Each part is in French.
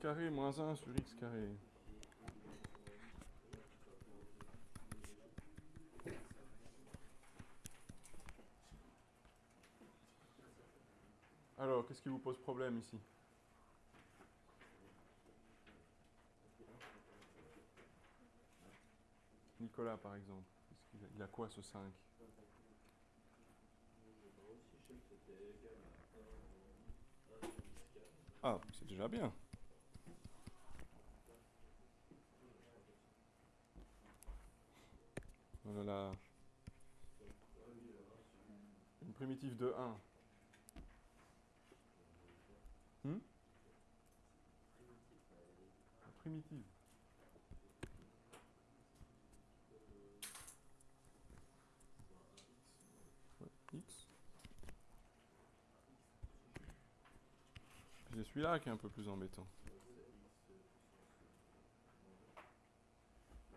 carré moins 1 sur x carré. Alors, qu'est-ce qui vous pose problème ici? Nicolas, par exemple. Il a quoi ce 5 Ah, c'est déjà bien. Voilà. Une primitive de 1. Hmm? Primitive. X. C'est celui-là qui est un peu plus embêtant.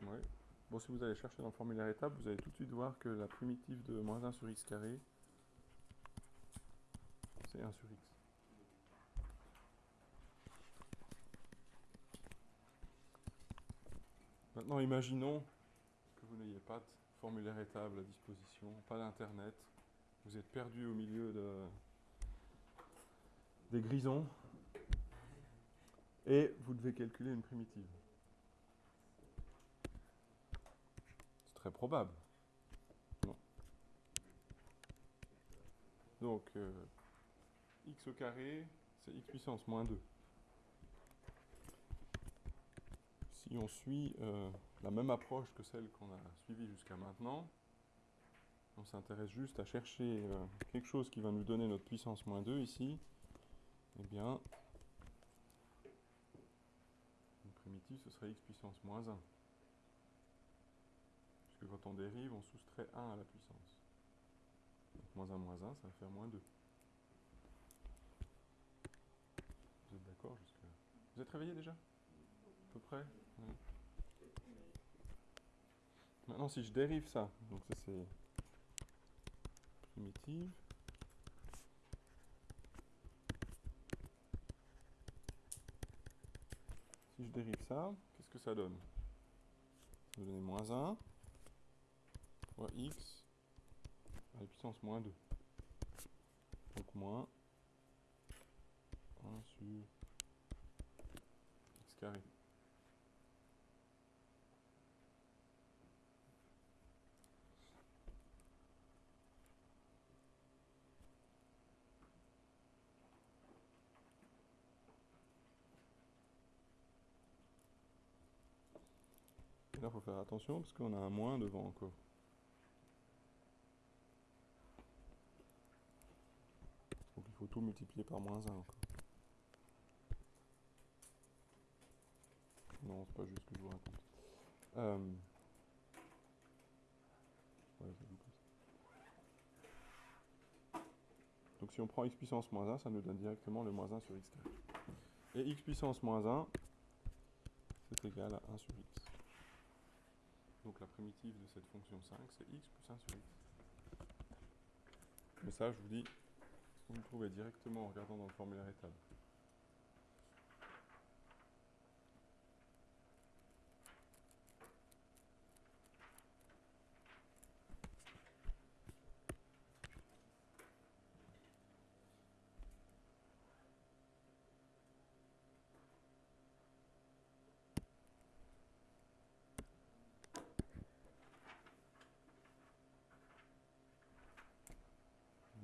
Ouais. Bon, si vous allez chercher dans le formulaire étape, vous allez tout de suite voir que la primitive de moins 1 sur x carré, c'est 1 sur x. Maintenant, imaginons que vous n'ayez pas de formulaire étable à disposition, pas d'internet, vous êtes perdu au milieu de, des grisons, et vous devez calculer une primitive. Probable. Donc, euh, x au carré, c'est x puissance moins 2. Si on suit euh, la même approche que celle qu'on a suivie jusqu'à maintenant, on s'intéresse juste à chercher euh, quelque chose qui va nous donner notre puissance moins 2 ici, eh bien, une primitive, ce serait x puissance moins 1. Quand on dérive, on soustrait 1 à la puissance. Donc, moins 1 moins 1, ça va faire moins 2. Vous êtes d'accord jusque Vous êtes réveillé déjà? À peu près? Maintenant, si je dérive ça, donc ça c'est primitive. Si je dérive ça, qu'est-ce que ça donne? Ça va donner moins 1 fois x à la puissance moins 2. Donc moins 1 sur x carré. là, il faut faire attention parce qu'on a un moins devant encore. Donc il faut tout multiplier par moins 1 encore. Non, c'est pas juste ce que je vous raconte. Euh... Donc si on prend x puissance moins 1, ça nous donne directement le moins 1 sur x. Et x puissance moins 1, c'est égal à 1 sur x. Donc la primitive de cette fonction 5, c'est x plus 1 sur x. Mais ça, je vous dis, vous le trouvez directement en regardant dans le formulaire étable.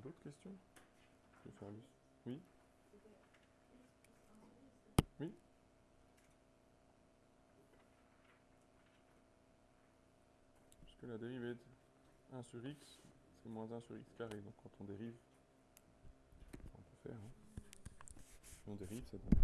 D'autres questions Je vais faire Oui Oui Puisque la dérivée de 1 sur x, c'est moins 1 sur x carré. Donc quand on dérive, on peut faire. Hein. on dérive, ça donne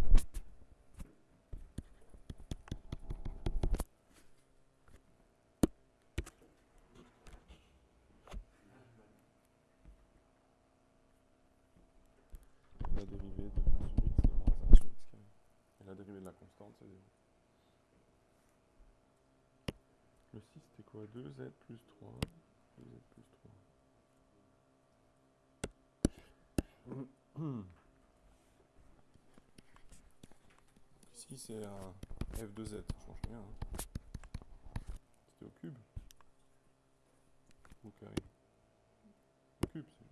c'est 0. 6 c'était quoi? 2z plus 3. 2z plus 3. Ici ici c'est un f de z, ça change rien. Hein. C'était au cube Ou au carré Au cube, c'est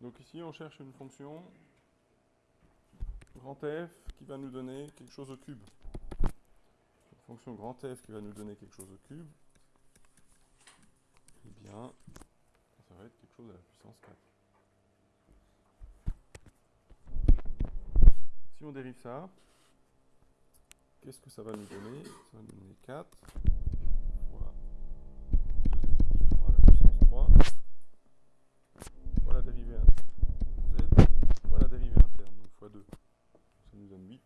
Donc ici on cherche une fonction grand f qui va nous donner quelque chose au cube. Une fonction f qui va nous donner quelque chose au cube. Eh bien, ça va être quelque chose à la puissance 4. Si on dérive ça, qu'est-ce que ça va nous donner? Ça va nous donner 4 fois 2z plus 3 à la puissance 3 fois la dérivée z fois la dérivée interne, donc fois 2. Ça nous donne 8.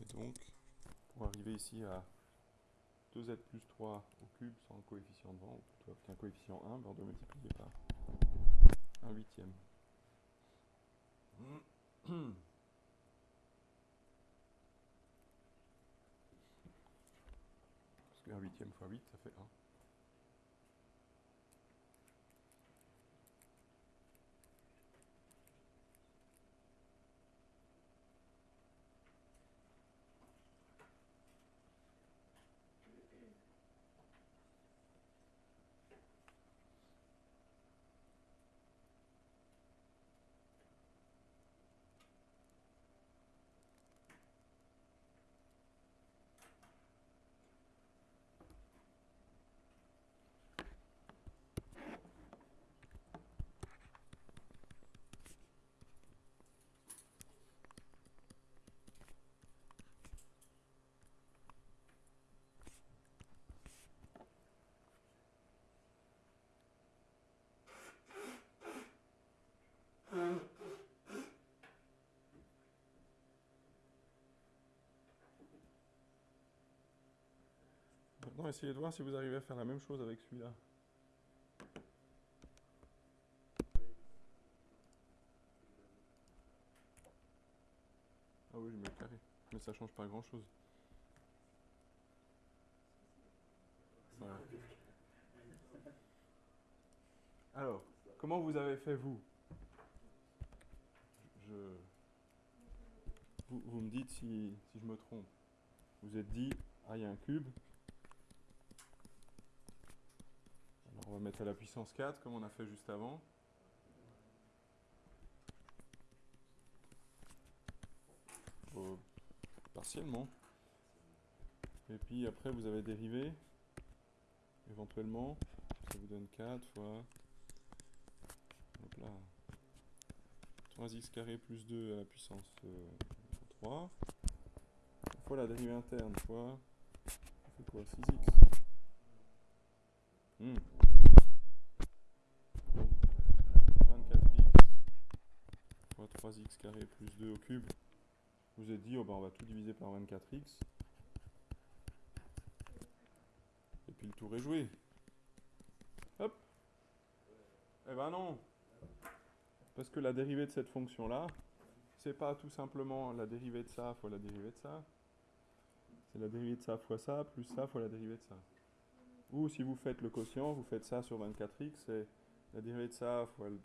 Et donc, pour arriver ici à 2z plus 3 au cube sans coefficient devant, ou plutôt avec un coefficient 1, ben on doit multiplier par 1 huitième. Parce que 1 huitième fois 8, ça fait 1. Essayez de voir si vous arrivez à faire la même chose avec celui-là. Ah oui, je mets le carré. Mais ça change pas grand-chose. Alors, comment vous avez fait vous? Je... Vous, vous, me dites si, si je me trompe. Vous êtes dit, ah il y a un cube, on va mettre à la puissance 4 comme on a fait juste avant. partiellement. Et puis après vous avez dérivé. Éventuellement, ça vous donne 4 fois hop là, 3x carré plus 2 à la puissance 3 euh, fois la dérivée interne fois ça fait quoi? 6x hmm. 3x carré plus 2 au cube, vous êtes dit, oh ben on va tout diviser par 24x. Et puis le tour est joué. Hop Eh ben non Parce que la dérivée de cette fonction-là, c'est pas tout simplement la dérivée de ça fois la dérivée de ça. C'est la dérivée de ça fois ça, plus ça fois la dérivée de ça. Ou si vous faites le quotient, vous faites ça sur 24x, c'est la dérivée de ça fois le,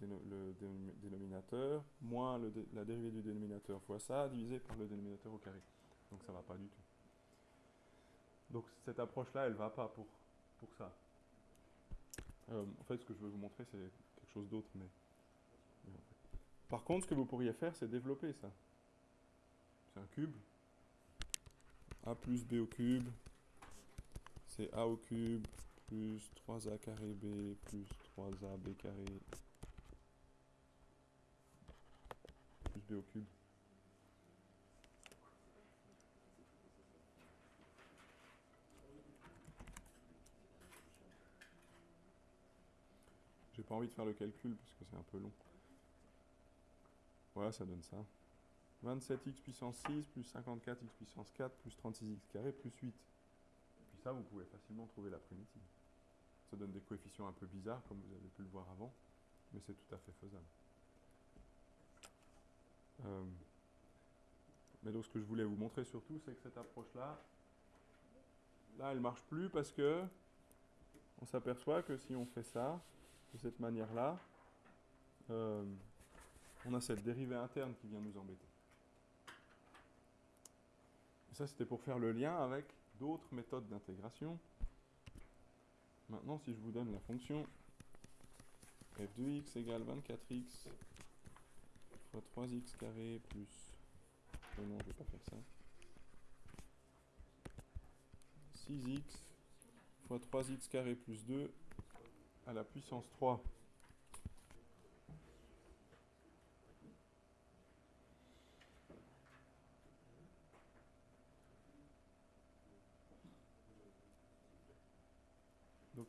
dénominateur, moins la dérivée du dénominateur fois ça, divisé par le dénominateur au carré. Donc ça ne va pas du tout. Donc cette approche-là, elle ne va pas pour, pour ça. Euh, en fait, ce que je veux vous montrer, c'est quelque chose d'autre. Mais, Par contre, ce que vous pourriez faire, c'est développer ça. C'est un cube. A plus B au cube. C'est A au cube plus 3A carré B plus 3A B carré plus B au cube. J'ai pas envie de faire le calcul parce que c'est un peu long. Voilà, ça donne ça. 27x puissance 6 plus 54x puissance 4 plus 36x carré plus 8. Et puis ça, vous pouvez facilement trouver la primitive. Ça donne des coefficients un peu bizarres, comme vous avez pu le voir avant, mais c'est tout à fait faisable. Euh, mais donc ce que je voulais vous montrer surtout, c'est que cette approche-là, là, elle ne marche plus parce que on s'aperçoit que si on fait ça, de cette manière-là, euh, on a cette dérivée interne qui vient nous embêter. Et ça, c'était pour faire le lien avec d'autres méthodes d'intégration. Maintenant, si je vous donne la fonction f de x égale 24x fois 3x carré plus... Oh non, vais pas faire ça. 6x fois 3x carré plus 2 à la puissance 3.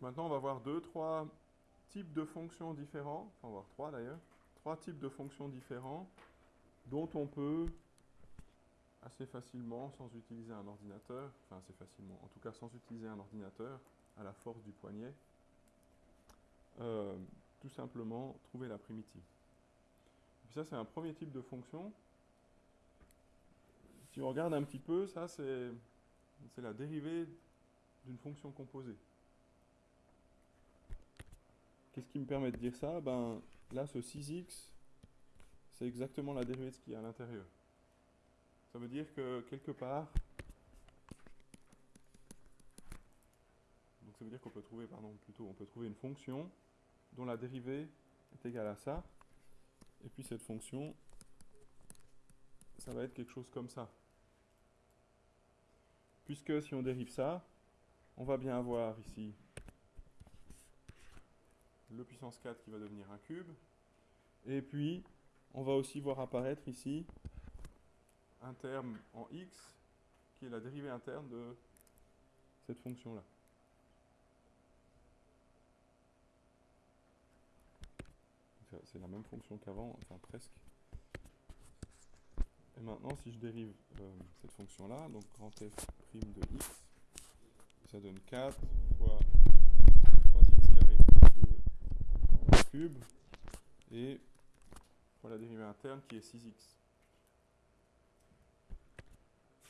Maintenant, on va voir deux, trois types de fonctions différents, enfin, on va voir trois d'ailleurs, trois types de fonctions différents dont on peut assez facilement, sans utiliser un ordinateur, enfin assez facilement, en tout cas sans utiliser un ordinateur, à la force du poignet, euh, tout simplement trouver la primitive. Ça, c'est un premier type de fonction. Si on regarde un petit peu, ça, c'est la dérivée d'une fonction composée. Qu'est-ce qui me permet de dire ça? Ben là, ce 6x, c'est exactement la dérivée de ce qu'il y a à l'intérieur. Ça veut dire que quelque part, donc ça veut dire qu'on peut trouver, pardon, plutôt, on peut trouver une fonction dont la dérivée est égale à ça, et puis cette fonction, ça va être quelque chose comme ça. Puisque si on dérive ça, on va bien avoir ici le puissance 4 qui va devenir un cube. Et puis, on va aussi voir apparaître ici un terme en x qui est la dérivée interne de cette fonction-là. C'est la même fonction qu'avant, enfin presque. Et maintenant, si je dérive euh, cette fonction-là, donc grand f' de x, ça donne 4 fois cube et pour la dérivée interne qui est 6x.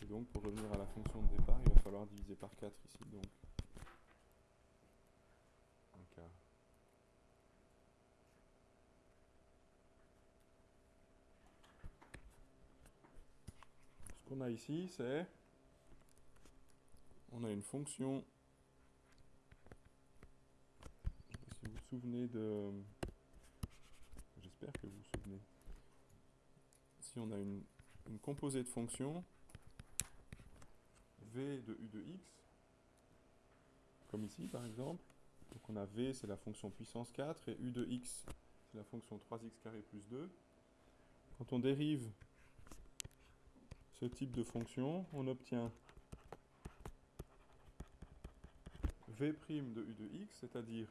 Et donc pour revenir à la fonction de départ, il va falloir diviser par 4 ici. Donc un quart. Ce qu'on a ici, c'est on a une fonction souvenez de... J'espère que vous vous souvenez. Si on a une, composée de fonctions, v de u de x, comme ici par exemple, donc on a v c'est la fonction puissance 4 et u de x c'est la fonction 3x carré plus 2. Quand on dérive ce type de fonction, on obtient v' de u de x, c'est-à-dire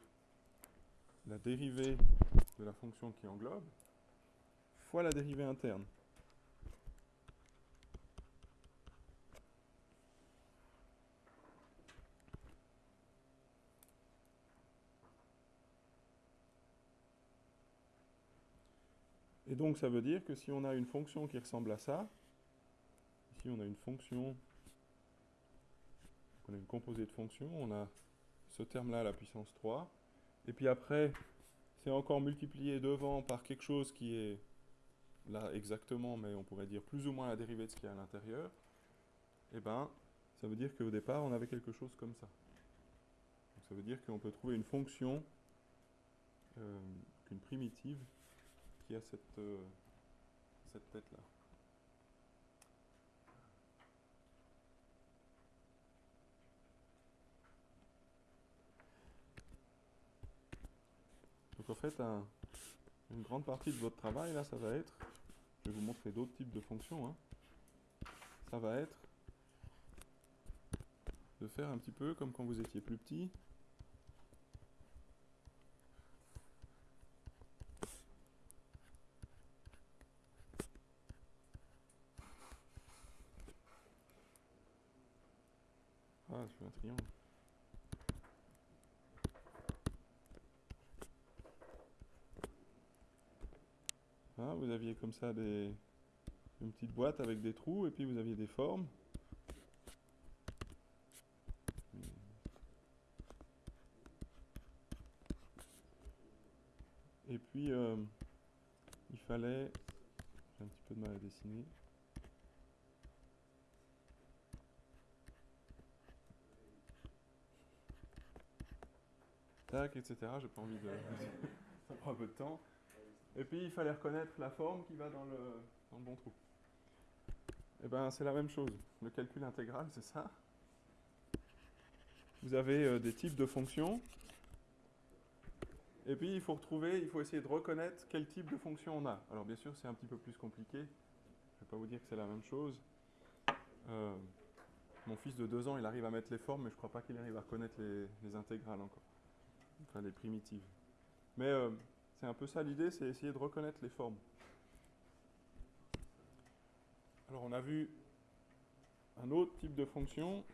la dérivée de la fonction qui englobe fois la dérivée interne. Et donc ça veut dire que si on a une fonction qui ressemble à ça, ici on a une fonction, on a une composée de fonctions, on a ce terme-là à la puissance 3, et puis après, c'est encore multiplié devant par quelque chose qui est là exactement, mais on pourrait dire plus ou moins la dérivée de ce qu'il y a à l'intérieur, et eh ben, ça veut dire qu'au départ, on avait quelque chose comme ça. Donc, ça veut dire qu'on peut trouver une fonction, euh, une primitive, qui a cette, euh, cette tête-là. Donc en fait, une grande partie de votre travail, là, ça va être, je vais vous montrer d'autres types de fonctions, hein. ça va être de faire un petit peu comme quand vous étiez plus petit. Ah, je fais un triangle. Hein, vous aviez comme ça des, une petite boîte avec des trous et puis vous aviez des formes. Et puis, euh, il fallait... J'ai un petit peu de mal à dessiner. Tac, etc. J'ai pas envie de... Ça prend un peu de temps. Et puis il fallait reconnaître la forme qui va dans le, dans le bon trou. Et ben c'est la même chose. Le calcul intégral, c'est ça. Vous avez euh, des types de fonctions. Et puis il faut retrouver, il faut essayer de reconnaître quel type de fonction on a. Alors bien sûr, c'est un petit peu plus compliqué. Je ne vais pas vous dire que c'est la même chose. Euh, mon fils de 2 ans, il arrive à mettre les formes, mais je ne crois pas qu'il arrive à reconnaître les, les, intégrales encore. Enfin, les primitives. Mais euh, c'est un peu ça l'idée, c'est essayer de reconnaître les formes. Alors on a vu un autre type de fonction,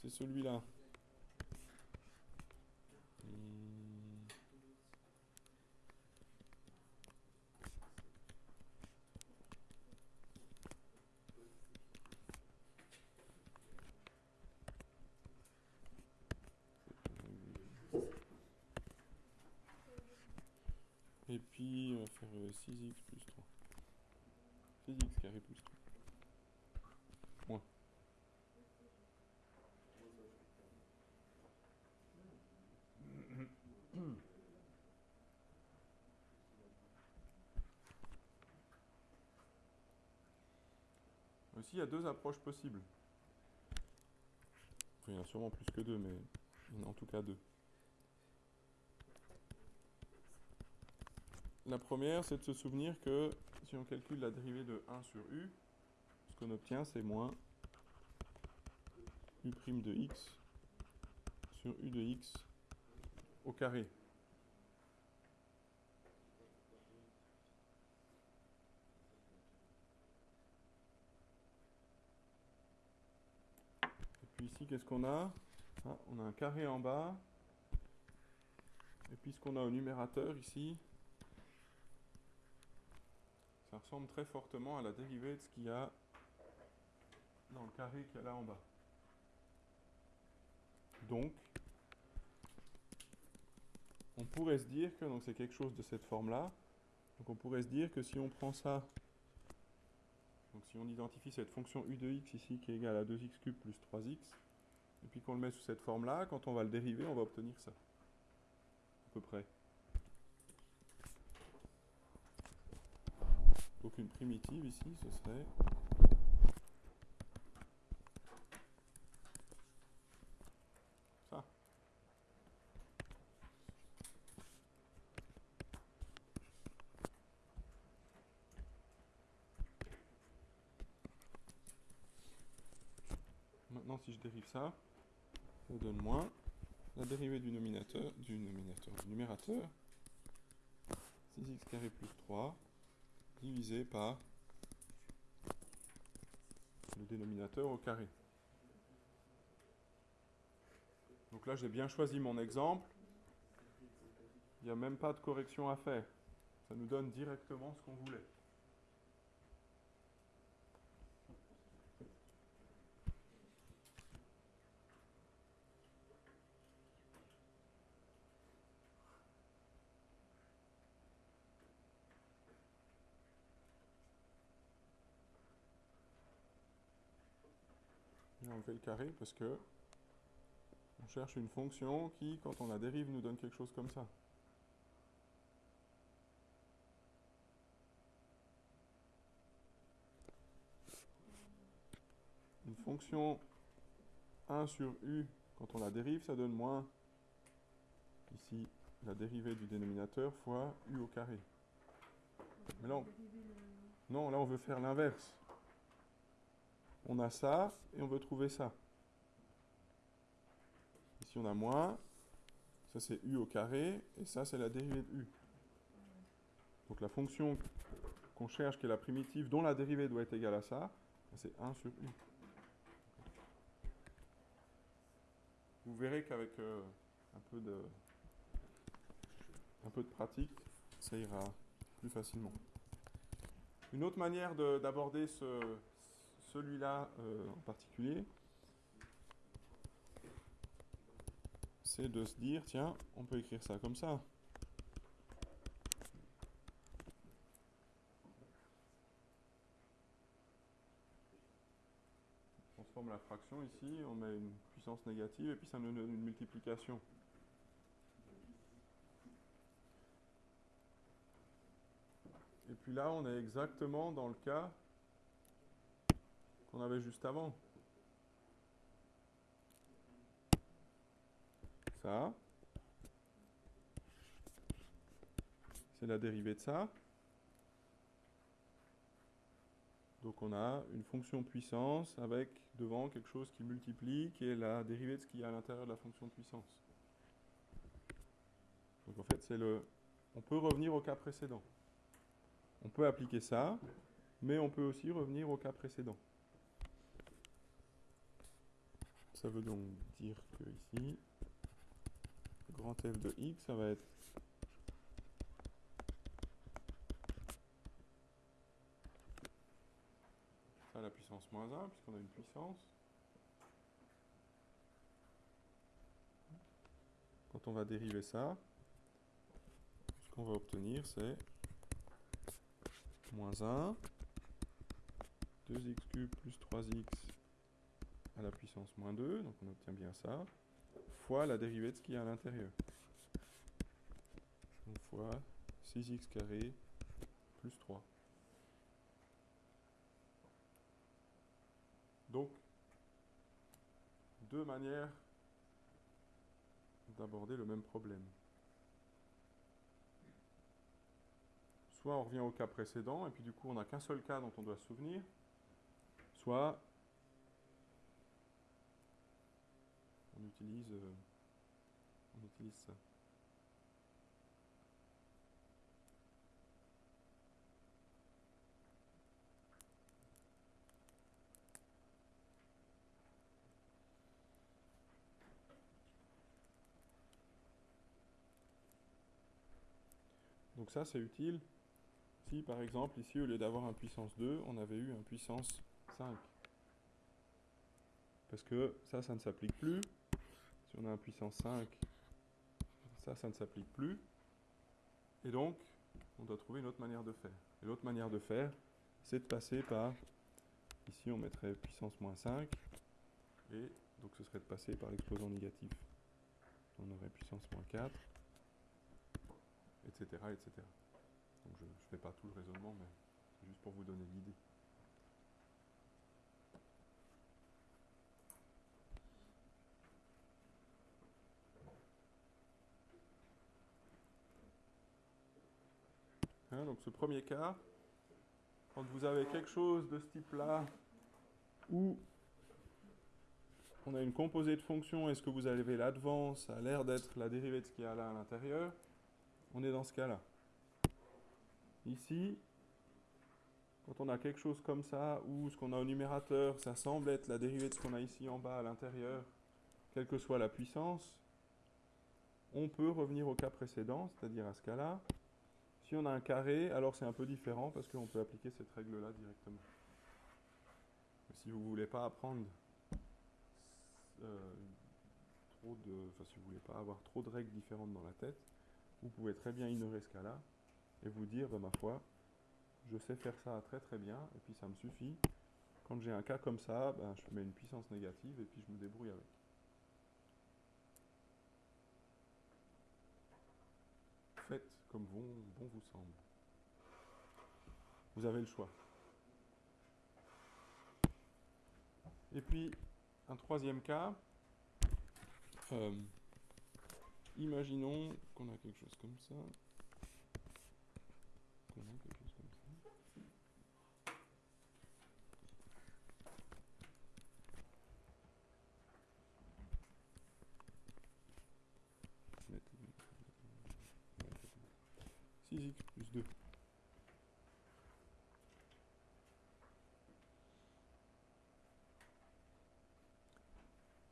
c'est celui-là. Et puis, on va faire 6x plus 3. 6x carré plus 3. Moins. Aussi, il y a deux approches possibles. il y en a sûrement plus que deux, mais en tout cas deux. La première, c'est de se souvenir que si on calcule la dérivée de 1 sur u, ce qu'on obtient, c'est moins u' de x sur u de x au carré. Et puis ici, qu'est-ce qu'on a? Ah, On a un carré en bas. Et puis ce qu'on a au numérateur ici, ça ressemble très fortement à la dérivée de ce qu'il y a dans le carré qu'il y a là en bas. Donc, on pourrait se dire que c'est quelque chose de cette forme-là. Donc on pourrait se dire que si on prend ça, donc si on identifie cette fonction u de x ici qui est égale à 2x cube plus 3x, et puis qu'on le met sous cette forme-là, quand on va le dériver, on va obtenir ça. À peu près. Donc une primitive ici, ce serait ça. Maintenant, si je dérive ça, ça donne moins la dérivée du nominateur, du nominateur, du numérateur, 6x carré plus 3 divisé par le dénominateur au carré. Donc là, j'ai bien choisi mon exemple. Il n'y a même pas de correction à faire. Ça nous donne directement ce qu'on voulait. Fait le carré parce que on cherche une fonction qui, quand on la dérive, nous donne quelque chose comme ça. Une fonction 1 sur u, quand on la dérive, ça donne moins, ici, la dérivée du dénominateur fois u au carré. Mais non, là on veut faire l'inverse on a ça et on veut trouver ça. Ici, on a moins. Ça, c'est u au carré. Et ça, c'est la dérivée de u. Donc la fonction qu'on cherche, qui est la primitive, dont la dérivée doit être égale à ça, c'est 1 sur u. Vous verrez qu'avec euh, un peu de pratique, ça ira plus facilement. Une autre manière d'aborder ce, celui-là euh, en particulier, c'est de se dire, tiens, on peut écrire ça comme ça. On transforme la fraction ici, on met une puissance négative et puis ça nous donne une multiplication. Et puis là, on est exactement dans le cas qu'on avait juste avant. Ça, c'est la dérivée de ça. Donc on a une fonction puissance avec devant quelque chose qui multiplie, qui est la dérivée de ce qu'il y a à l'intérieur de la fonction puissance. Donc en fait, c'est le. On peut revenir au cas précédent. On peut appliquer ça, mais on peut aussi revenir au cas précédent. Ça veut donc dire que ici, grand f de x, ça va être ça la puissance moins 1, puisqu'on a une puissance. Quand on va dériver ça, ce qu'on va obtenir, c'est moins 1, 2x cube plus 3x à la puissance moins 2, donc on obtient bien ça, fois la dérivée de ce qu'il y a à l'intérieur. Donc fois 6x carré plus 3. Donc, deux manières d'aborder le même problème. Soit on revient au cas précédent, et puis du coup on n'a qu'un seul cas dont on doit se souvenir, soit on euh, on utilise ça. Donc ça c'est utile si par exemple ici au lieu d'avoir un puissance 2 on avait eu un puissance 5. Parce que ça ça ne s'applique plus. Si on a un puissance 5 ça ça ne s'applique plus. Et donc on doit trouver une autre manière de faire. Et l'autre manière de faire c'est de passer par ici on mettrait puissance moins 5 et donc ce serait de passer par l'exposant négatif. On aurait puissance moins 4 etc. etc. Donc je ne fais pas tout le raisonnement, mais c'est juste pour vous donner l'idée. Hein, donc ce premier cas, quand vous avez quelque chose de ce type-là, où on a une composée de fonctions et ce que vous avez là devant, ça a l'air d'être la dérivée de ce qu'il y a là à l'intérieur, on est dans ce cas-là. Ici, quand on a quelque chose comme ça, où ce qu'on a au numérateur, ça semble être la dérivée de ce qu'on a ici en bas à l'intérieur, quelle que soit la puissance, on peut revenir au cas précédent, c'est-à-dire à ce cas-là. Si on a un carré, alors c'est un peu différent parce qu'on peut appliquer cette règle-là directement. si vous ne voulez pas apprendre euh, trop de, si vous voulez pas avoir trop de règles différentes dans la tête, vous pouvez très bien ignorer ce cas-là et vous dire, ben, ma foi, je sais faire ça très très bien, et puis ça me suffit. Quand j'ai un cas comme ça, ben, je mets une puissance négative et puis je me débrouille avec. Faites comme bon, bon vous semble. Vous avez le choix. Et puis, un troisième cas. Euh, Imaginons qu'on a quelque chose comme ça. Mettre 6x plus 2.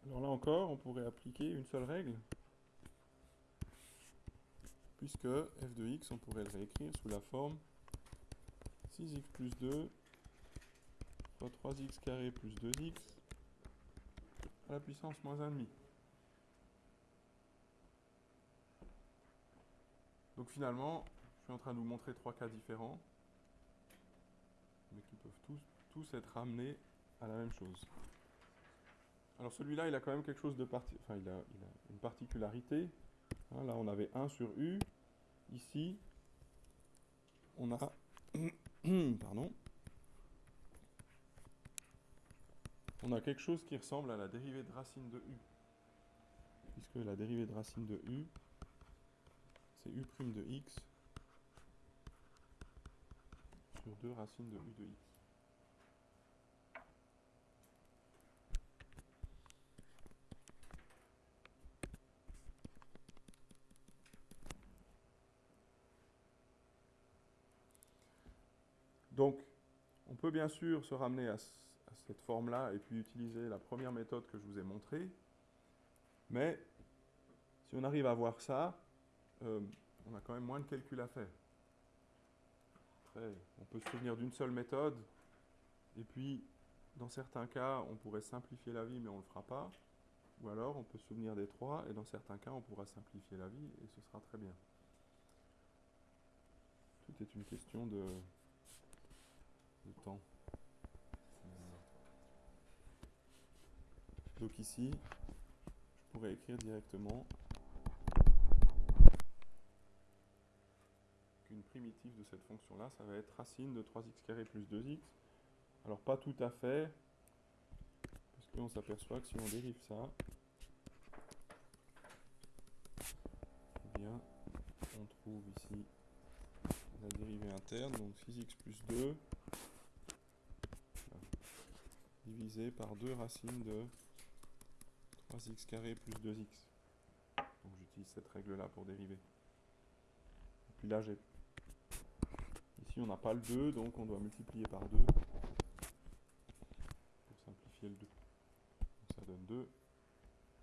Alors là encore, on pourrait appliquer une seule règle puisque f de x, on pourrait le réécrire sous la forme 6x plus 2 fois 3x carré plus 2x à la puissance moins 1,5. Donc finalement, en train de vous montrer trois cas différents, mais qui peuvent tous, tous être ramenés à la même chose. Alors celui-là, il a quand même quelque chose de parti... Enfin, il a, il a une particularité. Hein, là, on avait 1 sur u. Ici, on a... Pardon. On a quelque chose qui ressemble à la dérivée de racine de u. Puisque la dérivée de racine de u, c'est u' de x sur 2 racines de u de x. Donc, on peut bien sûr se ramener à, cette forme-là et puis utiliser la première méthode que je vous ai montrée. Mais si on arrive à voir ça, euh, on a quand même moins de calculs à faire. On peut se souvenir d'une seule méthode, et puis, dans certains cas, on pourrait simplifier la vie, mais on ne le fera pas. Ou alors, on peut se souvenir des trois, et dans certains cas, on pourra simplifier la vie, et ce sera très bien. Tout est une question de, temps. Donc ici, je pourrais écrire directement qu'une primitive de cette fonction-là, ça va être racine de 3x carré plus 2x. Alors pas tout à fait, parce qu'on s'aperçoit que si on dérive ça, eh bien, on trouve ici la dérivée interne, donc 6x plus 2 divisé par 2 racines de 3x carré plus 2x. Donc j'utilise cette règle-là pour dériver. Et puis là, j'ai... Ici, on n'a pas le 2, donc on doit multiplier par 2 pour simplifier le 2. Donc ça donne 2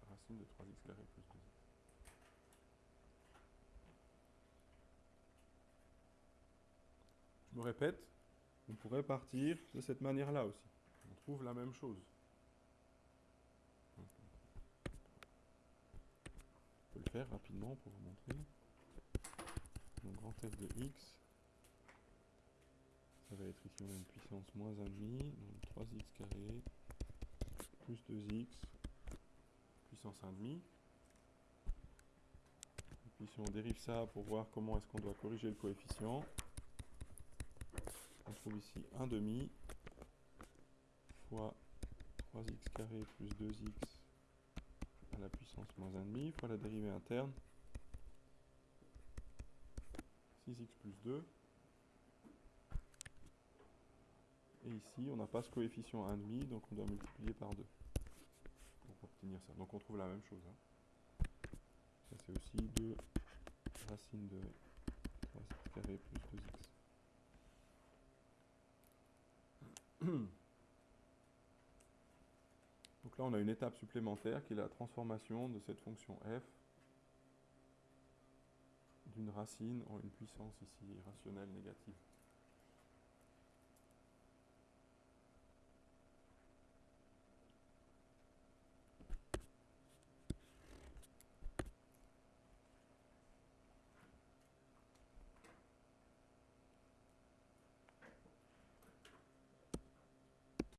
racines de 3x carré plus 2x. Je me répète, on pourrait partir de cette manière-là aussi trouve la même chose. Je peux le faire rapidement pour vous montrer. Donc grand F de x, va être ici on a une puissance moins 1,5, donc 3x carré plus 2x puissance 1,5. Et puis si on dérive ça pour voir comment est-ce qu'on doit corriger le coefficient, on trouve ici 1,5 fois 3x carré plus 2x à la puissance moins 1,5 fois la dérivée interne 6x plus 2 et ici on n'a pas ce coefficient 1,5 donc on doit multiplier par 2 pour obtenir ça donc on trouve la même chose hein. ça c'est aussi 2 racines de 3x carré plus 2x là, on a une étape supplémentaire qui est la transformation de cette fonction f d'une racine en une puissance ici rationnelle négative.